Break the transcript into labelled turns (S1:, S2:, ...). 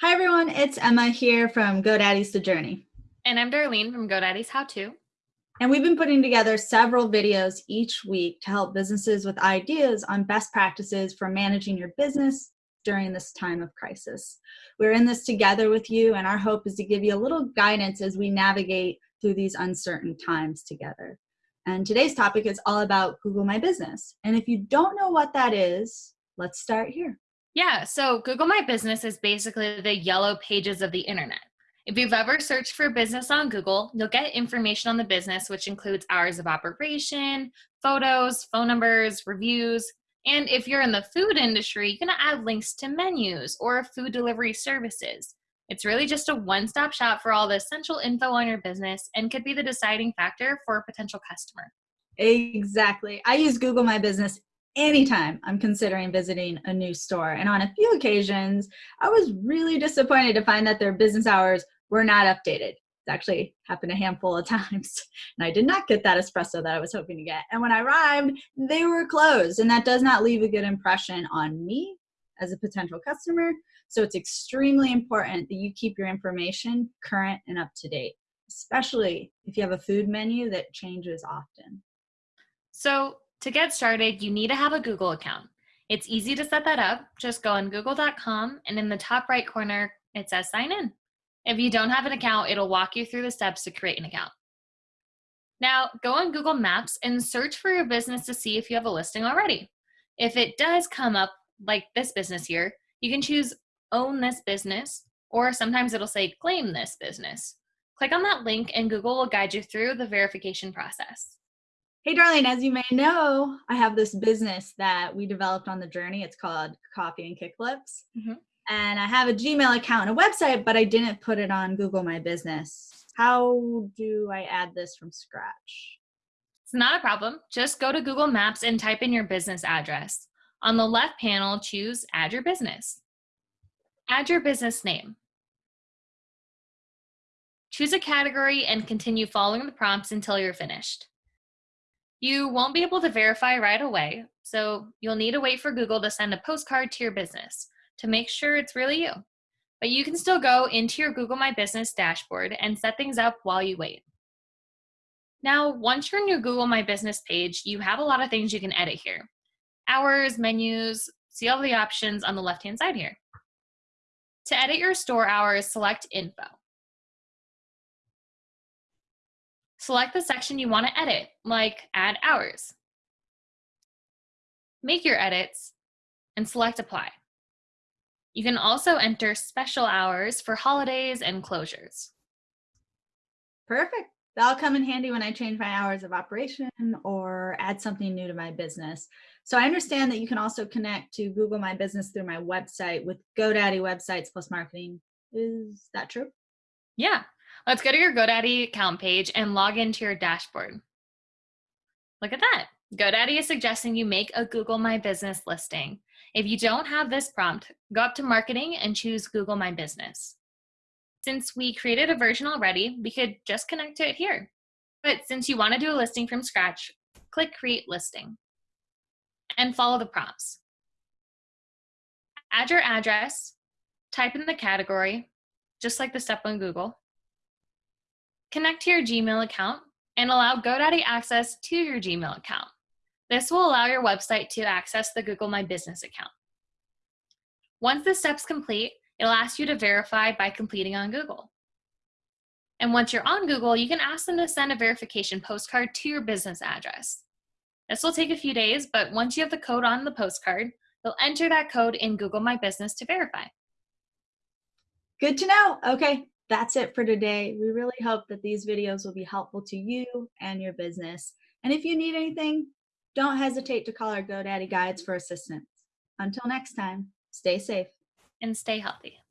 S1: Hi everyone, it's Emma here from GoDaddy's The Journey.
S2: And I'm Darlene from GoDaddy's How To.
S1: And we've been putting together several videos each week to help businesses with ideas on best practices for managing your business during this time of crisis. We're in this together with you and our hope is to give you a little guidance as we navigate through these uncertain times together. And today's topic is all about Google My Business. And if you don't know what that is, let's start here.
S2: Yeah, so Google My Business is basically the yellow pages of the internet. If you've ever searched for a business on Google, you'll get information on the business, which includes hours of operation, photos, phone numbers, reviews, and if you're in the food industry, you're gonna add links to menus or food delivery services. It's really just a one-stop shop for all the essential info on your business and could be the deciding factor for a potential customer.
S1: Exactly. I use Google My Business anytime I'm considering visiting a new store. And on a few occasions, I was really disappointed to find that their business hours were not updated. It's actually happened a handful of times. And I did not get that espresso that I was hoping to get. And when I arrived, they were closed. And that does not leave a good impression on me as a potential customer. So it's extremely important that you keep your information current and up to date, especially if you have a food menu that changes often.
S2: So to get started, you need to have a Google account. It's easy to set that up. Just go on google.com and in the top right corner, it says sign in. If you don't have an account, it'll walk you through the steps to create an account. Now, go on Google Maps and search for your business to see if you have a listing already. If it does come up like this business here, you can choose own this business, or sometimes it'll say claim this business. Click on that link and Google will guide you through the verification process.
S1: Hey, Darlene, as you may know, I have this business that we developed on the journey. It's called Coffee and Kickflips. Mm -hmm. And I have a Gmail account and a website, but I didn't put it on Google My Business. How do I add this from scratch?
S2: It's not a problem. Just go to Google Maps and type in your business address. On the left panel, choose Add Your Business. Add your business name. Choose a category and continue following the prompts until you're finished. You won't be able to verify right away, so you'll need to wait for Google to send a postcard to your business to make sure it's really you. But you can still go into your Google My Business dashboard and set things up while you wait. Now, once you're in your Google My Business page, you have a lot of things you can edit here. Hours, menus, see all the options on the left-hand side here. To edit your store hours, select Info. Select the section you want to edit, like Add Hours. Make your edits and select Apply. You can also enter special hours for holidays and closures.
S1: Perfect. That'll come in handy when I change my hours of operation or add something new to my business. So I understand that you can also connect to Google My Business through my website with GoDaddy Websites Plus Marketing. Is that true?
S2: Yeah, Let's go to your GoDaddy account page and log into your dashboard. Look at that. GoDaddy is suggesting you make a Google My Business listing. If you don't have this prompt, go up to marketing and choose Google My Business. Since we created a version already, we could just connect to it here. But since you want to do a listing from scratch, click create listing and follow the prompts. Add your address, type in the category, just like the step on Google, Connect to your Gmail account and allow GoDaddy access to your Gmail account. This will allow your website to access the Google My Business account. Once the step's complete, it'll ask you to verify by completing on Google. And once you're on Google, you can ask them to send a verification postcard to your business address. This will take a few days, but once you have the code on the postcard, you'll enter that code in Google My Business to verify.
S1: Good to know. Okay, that's it for today. We really hope that these videos will be helpful to you and your business. And if you need anything, don't hesitate to call our GoDaddy Guides for assistance. Until next time, stay safe.
S2: And stay healthy.